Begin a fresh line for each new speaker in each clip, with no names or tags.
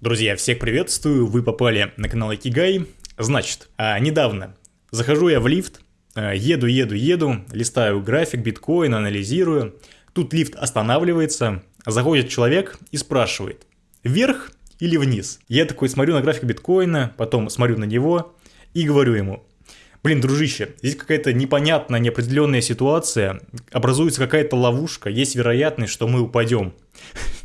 Друзья, всех приветствую, вы попали на канал Икигай. Значит, а, недавно захожу я в лифт, а, еду, еду, еду, листаю график биткоина, анализирую. Тут лифт останавливается, заходит человек и спрашивает, вверх или вниз? Я такой смотрю на график биткоина, потом смотрю на него и говорю ему, Блин, дружище, здесь какая-то непонятная, неопределенная ситуация, образуется какая-то ловушка, есть вероятность, что мы упадем.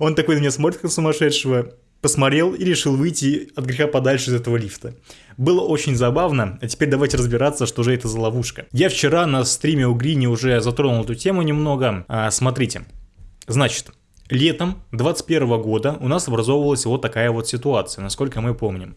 Он такой на меня смотрит, как сумасшедшего, посмотрел и решил выйти от греха подальше из этого лифта. Было очень забавно, а теперь давайте разбираться, что же это за ловушка. Я вчера на стриме у Грини уже затронул эту тему немного. А, смотрите, значит, летом 2021 года у нас образовывалась вот такая вот ситуация, насколько мы помним.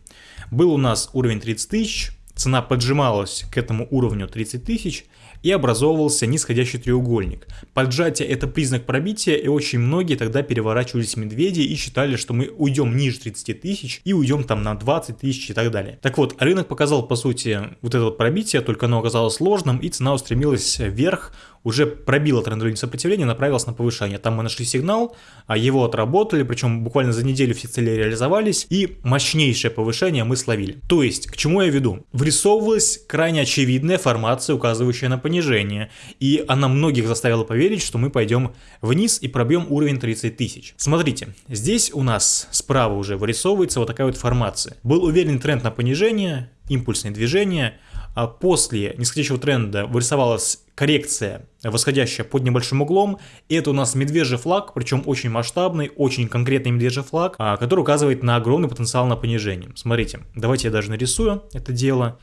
Был у нас уровень 30 тысяч, цена поджималась к этому уровню 30 тысяч, и образовывался нисходящий треугольник. Поджатие это признак пробития и очень многие тогда переворачивались медведи и считали, что мы уйдем ниже 30 тысяч и уйдем там на 20 тысяч и так далее. Так вот, рынок показал по сути вот это вот пробитие, только оно оказалось сложным и цена устремилась вверх уже пробила трендовое сопротивление, направилась на повышение. Там мы нашли сигнал, а его отработали, причем буквально за неделю все цели реализовались, и мощнейшее повышение мы словили. То есть, к чему я веду? Вырисовывалась крайне очевидная формация, указывающая на понижение, и она многих заставила поверить, что мы пойдем вниз и пробьем уровень 30 тысяч. Смотрите, здесь у нас справа уже вырисовывается вот такая вот формация. Был уверенный тренд на понижение, импульсные движения, а после нисходящего тренда вырисовалась коррекция восходящая под небольшим углом. Это у нас медвежий флаг, причем очень масштабный, очень конкретный медвежий флаг, а, который указывает на огромный потенциал на понижение. Смотрите, давайте я даже нарисую это дело.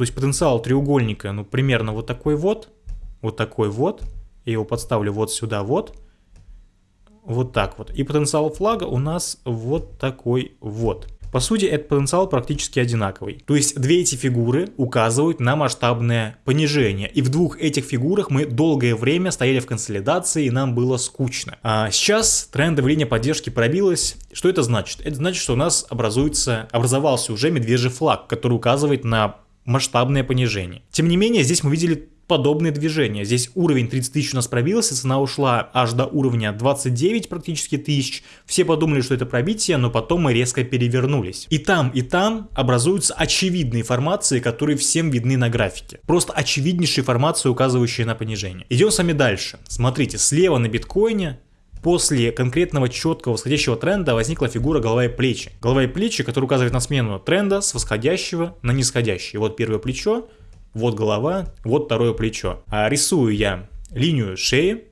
То есть потенциал треугольника, ну, примерно вот такой вот, вот такой вот. Я его подставлю вот сюда вот. Вот так вот. И потенциал флага у нас вот такой вот. По сути, этот потенциал практически одинаковый. То есть две эти фигуры указывают на масштабное понижение. И в двух этих фигурах мы долгое время стояли в консолидации и нам было скучно. А сейчас трендовая линия поддержки пробилась. Что это значит? Это значит, что у нас образуется, образовался уже медвежий флаг, который указывает на масштабное понижение. Тем не менее, здесь мы видели подобные движения. Здесь уровень 30 тысяч у нас пробился, цена ушла аж до уровня 29 практически тысяч. Все подумали, что это пробитие, но потом мы резко перевернулись. И там, и там образуются очевидные формации, которые всем видны на графике. Просто очевиднейшие формации, указывающие на понижение. Идем с вами дальше. Смотрите, слева на биткоине После конкретного четкого восходящего тренда возникла фигура голова и плечи. Голова и плечи, которая указывает на смену тренда с восходящего на нисходящий. Вот первое плечо, вот голова, вот второе плечо. А рисую я линию шеи.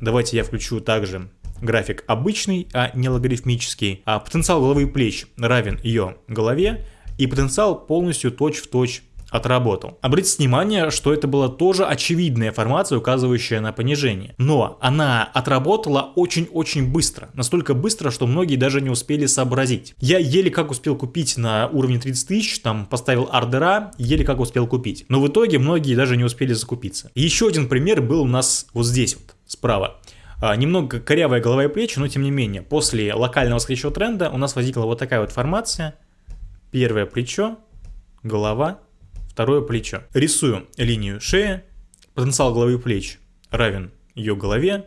Давайте я включу также график обычный, а не логарифмический. А потенциал головы и плеч равен ее голове. И потенциал полностью точь-в-точь точь отработал. Обратите внимание, что это была тоже очевидная формация, указывающая на понижение. Но она отработала очень-очень быстро. Настолько быстро, что многие даже не успели сообразить. Я еле как успел купить на уровне 30 тысяч, там поставил ордера, еле как успел купить. Но в итоге многие даже не успели закупиться. Еще один пример был у нас вот здесь вот, справа. А, немного корявая голова и плечи, но тем не менее, после локального восходящего тренда у нас возникла вот такая вот формация. Первое плечо, голова, второе плечо. Рисую линию шеи, потенциал головы и плеч равен ее голове,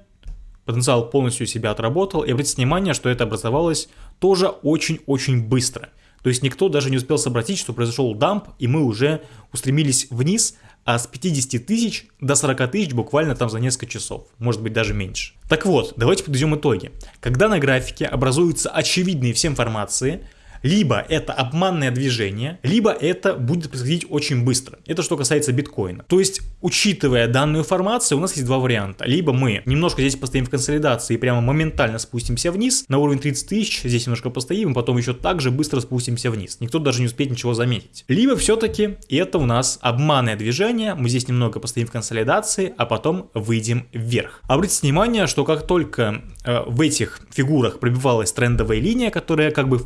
потенциал полностью себя отработал, и обратите внимание, что это образовалось тоже очень-очень быстро. То есть никто даже не успел сообразить, что произошел дамп, и мы уже устремились вниз, а с 50 тысяч до 40 тысяч буквально там за несколько часов, может быть даже меньше. Так вот, давайте подведем итоги. Когда на графике образуются очевидные всем формации, либо это обманное движение, либо это будет происходить очень быстро. Это что касается биткоина. То есть, учитывая данную информацию, у нас есть два варианта. Либо мы немножко здесь постоим в консолидации и прямо моментально спустимся вниз на уровень 30 тысяч, здесь немножко постоим, и потом еще так же быстро спустимся вниз. Никто даже не успеет ничего заметить. Либо все-таки это у нас обманное движение, мы здесь немного постоим в консолидации, а потом выйдем вверх. Обратите внимание, что как только э, в этих фигурах пробивалась трендовая линия, которая как бы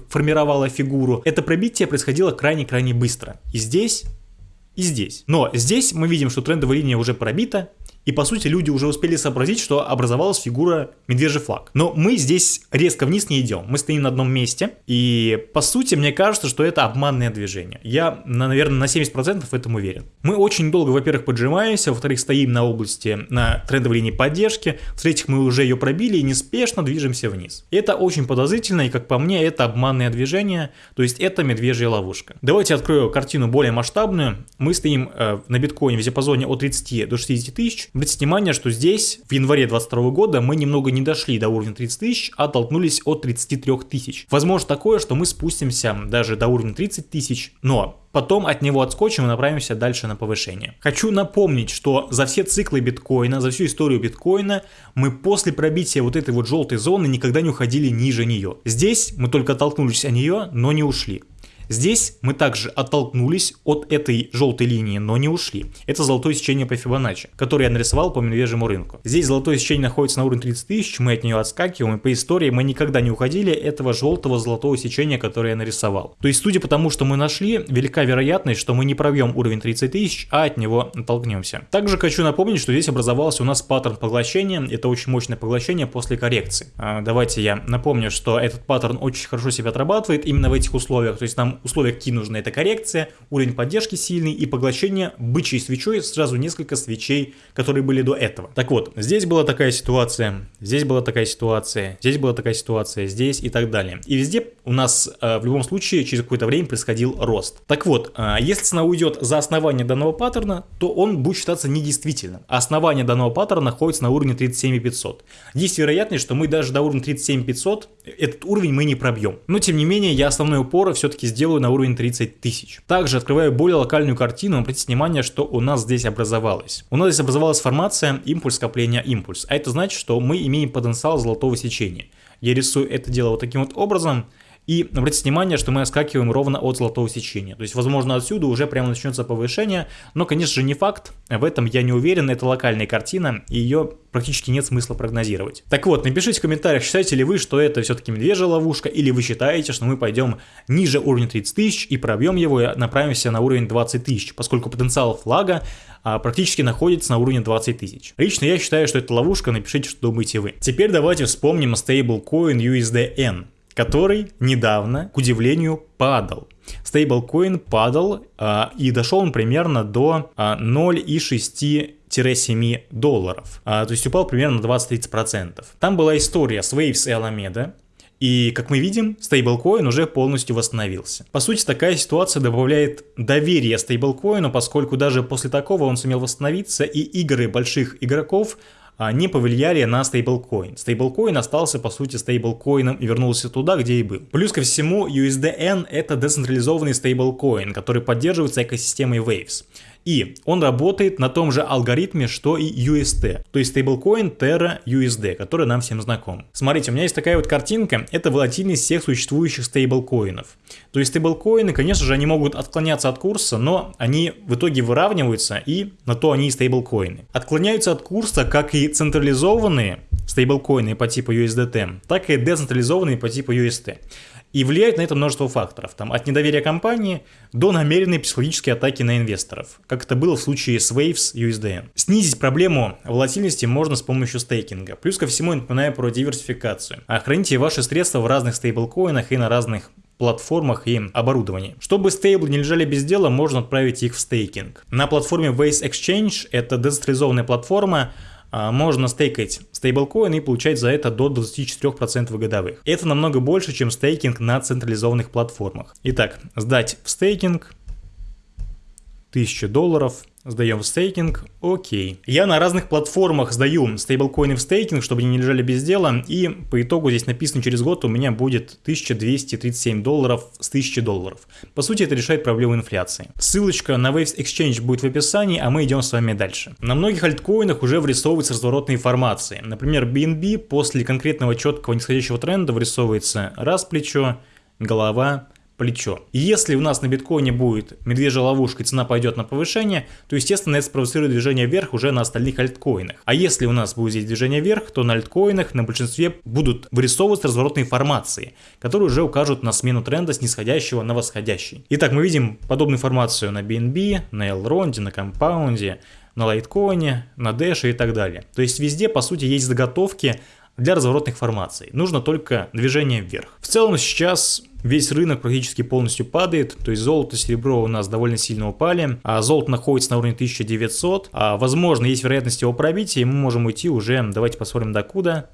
фигуру, это пробитие происходило крайне-крайне быстро. И здесь, и здесь. Но здесь мы видим, что трендовая линия уже пробита, и по сути люди уже успели сообразить, что образовалась фигура медвежий флаг. Но мы здесь резко вниз не идем, мы стоим на одном месте, и по сути мне кажется, что это обманное движение. Я, наверное, на 70% в этом уверен. Мы очень долго, во-первых, поджимаемся, во-вторых, стоим на области, на трендовой линии поддержки, в-третьих, мы уже ее пробили и неспешно движемся вниз. Это очень подозрительно, и как по мне, это обманное движение, то есть это медвежья ловушка. Давайте открою картину более масштабную. Мы стоим э, на биткоине в диапазоне от 30 до 60 тысяч, Обратите внимание, что здесь в январе 2022 года мы немного не дошли до уровня 30 тысяч, а оттолкнулись от 33 тысяч. Возможно такое, что мы спустимся даже до уровня 30 тысяч, но Потом от него отскочим и направимся дальше на повышение. Хочу напомнить, что за все циклы биткоина, за всю историю биткоина, мы после пробития вот этой вот желтой зоны никогда не уходили ниже нее. Здесь мы только оттолкнулись от нее, но не ушли. Здесь мы также оттолкнулись от этой желтой линии, но не ушли. Это золотое сечение по Фибоначчи, которое я нарисовал по медвежьему рынку. Здесь золотое сечение находится на уровне 30 тысяч, мы от нее отскакиваем, и по истории мы никогда не уходили этого желтого золотого сечения, которое я нарисовал. То есть, судя по тому, что мы нашли, велика вероятность, что мы не пробьем уровень 30 тысяч, а от него оттолкнемся. Также хочу напомнить, что здесь образовался у нас паттерн поглощения, это очень мощное поглощение после коррекции. А, давайте я напомню, что этот паттерн очень хорошо себя отрабатывает именно в этих условиях, то есть нам условия какие нужны, это коррекция, уровень поддержки сильный и поглощение бычьей свечой сразу несколько свечей, которые были до этого. Так вот, здесь была такая ситуация, здесь была такая ситуация, здесь была такая ситуация, здесь и так далее. И везде у нас э, в любом случае через какое-то время происходил рост. Так вот, э, если цена уйдет за основание данного паттерна, то он будет считаться недействительным. А основание данного паттерна находится на уровне 37500. Есть вероятность, что мы даже до уровня 37500 этот уровень мы не пробьем. Но тем не менее, я основной упор все-таки сделаю делаю на уровень 30 тысяч. Также открываю более локальную картину, обратите внимание, что у нас здесь образовалось. У нас здесь образовалась формация импульс, скопление, импульс. А это значит, что мы имеем потенциал золотого сечения. Я рисую это дело вот таким вот образом. И обратите внимание, что мы отскакиваем ровно от золотого сечения. То есть, возможно, отсюда уже прямо начнется повышение, но, конечно же, не факт. В этом я не уверен, это локальная картина, и ее практически нет смысла прогнозировать. Так вот, напишите в комментариях, считаете ли вы, что это все-таки медвежья ловушка, или вы считаете, что мы пойдем ниже уровня 30 тысяч и пробьем его и направимся на уровень 20 тысяч, поскольку потенциал флага а, практически находится на уровне 20 тысяч. Лично я считаю, что это ловушка, напишите, что думаете вы. Теперь давайте вспомним стейблкоин USDN который недавно, к удивлению, падал. Стейблкоин падал, э, и дошел он примерно до э, 0,6-7 долларов. Э, то есть упал примерно на 20-30%. Там была история с Waves и Alameda, и, как мы видим, стейблкоин уже полностью восстановился. По сути, такая ситуация добавляет доверие стейблкоину, поскольку даже после такого он сумел восстановиться, и игры больших игроков а, не повлияли на стейблкоин. Стейблкоин остался по сути стейблкоином и вернулся туда, где и был. Плюс ко всему, USDN это децентрализованный стейблкоин, который поддерживается экосистемой Waves. И он работает на том же алгоритме, что и UST, то есть стейблкоин Terra USD, который нам всем знаком. Смотрите, у меня есть такая вот картинка, это волатильность всех существующих стейблкоинов. То есть стейблкоины, конечно же, они могут отклоняться от курса, но они в итоге выравниваются, и на то они и стейблкоины. Отклоняются от курса как и централизованные стейблкоины по типу USDT, так и децентрализованные по типу UST. И влияет на это множество факторов, там, от недоверия компании до намеренной психологической атаки на инвесторов, как это было в случае с Waves USDN. Снизить проблему волатильности можно с помощью стейкинга. Плюс ко всему, я напоминаю про диверсификацию. Храните ваши средства в разных стейблкоинах и на разных платформах и оборудовании. Чтобы стейблы не лежали без дела, можно отправить их в стейкинг. На платформе Waze Exchange, это децентрализованная платформа, а, можно стейкать стейблкоин и получать за это до 24% годовых. Это намного больше, чем стейкинг на централизованных платформах. Итак, сдать в стейкинг 1000 долларов Сдаем в стейкинг, окей. Я на разных платформах сдаю стейблкоины в стейкинг, чтобы они не лежали без дела, и по итогу здесь написано через год у меня будет 1237 долларов с 1000 долларов. По сути это решает проблему инфляции. Ссылочка на Waves Exchange будет в описании, а мы идем с вами дальше. На многих альткоинах уже вырисовываются разворотные формации. Например, BNB после конкретного четкого нисходящего тренда вырисовывается раз плечо, голова, плечо. И если у нас на биткоине будет медвежья ловушка цена пойдет на повышение, то естественно это спровоцирует движение вверх уже на остальных альткоинах. А если у нас будет здесь движение вверх, то на альткоинах на большинстве будут вырисовываться разворотные формации, которые уже укажут на смену тренда с нисходящего на восходящий. Итак, мы видим подобную формацию на BNB, на Elrond, на Compound, на лайткоине, на Dash и так далее. То есть везде, по сути, есть заготовки для разворотных формаций. Нужно только движение вверх. В целом сейчас весь рынок практически полностью падает, то есть золото, серебро у нас довольно сильно упали, а золото находится на уровне 1900, а возможно есть вероятность его пробития, и мы можем уйти уже, давайте посмотрим докуда.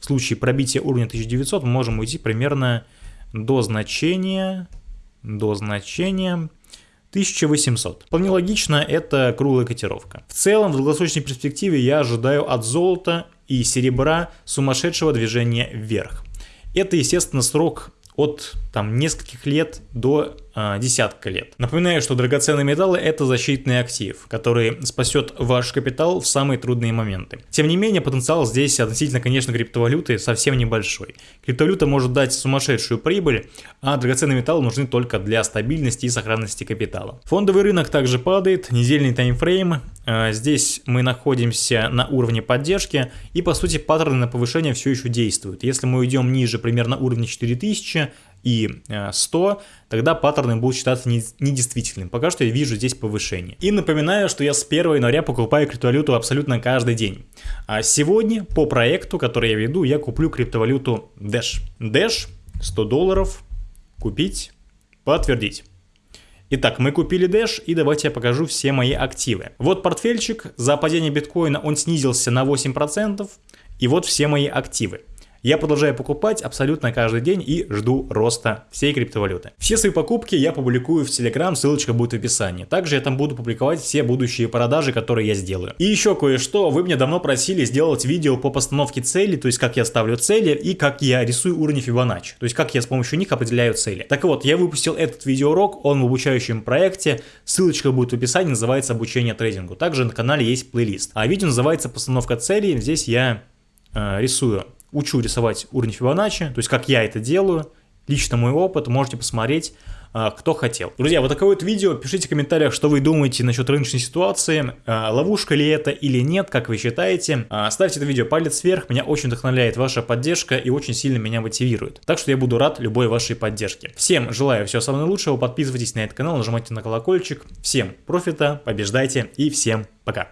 В случае пробития уровня 1900 мы можем уйти примерно до значения, до значения 1800. Вполне логично, это круглая котировка. В целом, в долгосрочной перспективе я ожидаю от золота и серебра сумасшедшего движения вверх. Это, естественно, срок от там нескольких лет до э, десятка лет. Напоминаю, что драгоценные металлы это защитный актив, который спасет ваш капитал в самые трудные моменты. Тем не менее, потенциал здесь относительно, конечно, криптовалюты совсем небольшой. Криптовалюта может дать сумасшедшую прибыль, а драгоценные металлы нужны только для стабильности и сохранности капитала. Фондовый рынок также падает, недельный таймфрейм. Э, здесь мы находимся на уровне поддержки и по сути паттерны на повышение все еще действуют. Если мы уйдем ниже примерно уровня 4000, и 100, э, тогда паттерны будут считаться недействительными. Пока что я вижу здесь повышение. И напоминаю, что я с 1 января покупаю криптовалюту абсолютно каждый день. А сегодня по проекту, который я веду, я куплю криптовалюту Dash. Dash 100 долларов, купить, подтвердить. Итак, мы купили Dash и давайте я покажу все мои активы. Вот портфельчик, за падение биткоина он снизился на 8%, и вот все мои активы. Я продолжаю покупать абсолютно каждый день и жду роста всей криптовалюты. Все свои покупки я публикую в Telegram, ссылочка будет в описании. Также я там буду публиковать все будущие продажи, которые я сделаю. И еще кое-что, вы меня давно просили сделать видео по постановке целей, то есть как я ставлю цели и как я рисую уровни Fibonacci, то есть как я с помощью них определяю цели. Так вот, я выпустил этот видеоурок, он в обучающем проекте, ссылочка будет в описании, называется обучение трейдингу. Также на канале есть плейлист. А видео называется постановка целей, здесь я э, рисую учу рисовать уровень Фибоначчи, то есть как я это делаю, лично мой опыт, можете посмотреть, а, кто хотел. Друзья, вот такое вот видео, пишите в комментариях, что вы думаете насчет рыночной ситуации, а, ловушка ли это или нет, как вы считаете. А, ставьте это видео палец вверх, меня очень вдохновляет ваша поддержка и очень сильно меня мотивирует. Так что я буду рад любой вашей поддержке. Всем желаю всего самого лучшего, подписывайтесь на этот канал, нажимайте на колокольчик. Всем профита, побеждайте и всем пока.